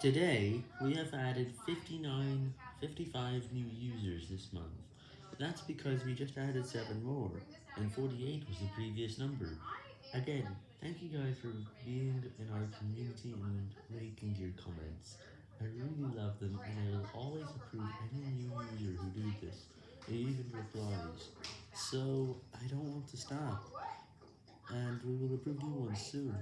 Today, we have added 59, 55 new users this month. That's because we just added 7 more, and 48 was the previous number. Again, thank you guys for being in our community and making your comments. I really love them, and I will always approve any new user who do this, and even replies. So, I don't want to stop, and we will approve new ones soon.